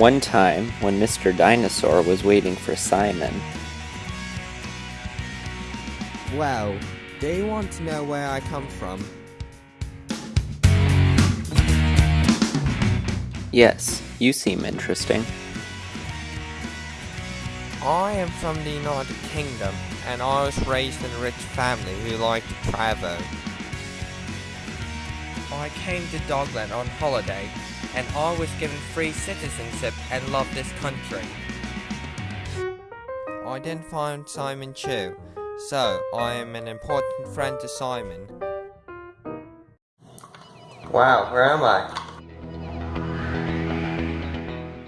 One time, when Mr. Dinosaur was waiting for Simon, Well, do you want to know where I come from? yes, you seem interesting. I am from the United Kingdom, and I was raised in a rich family who liked to travel. I came to Dogland on holiday, and I was given free citizenship and love this country. I then found Simon Chu, so I am an important friend to Simon. Wow, where am I?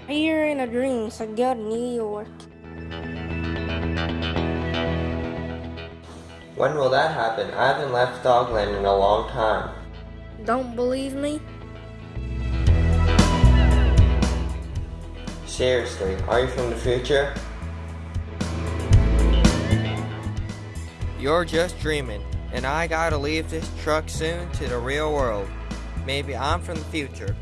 You're in a dream, so go to New York. When will that happen? I haven't left Dogland in a long time. Don't believe me? Seriously, are you from the future? You're just dreaming, and I gotta leave this truck soon to the real world. Maybe I'm from the future,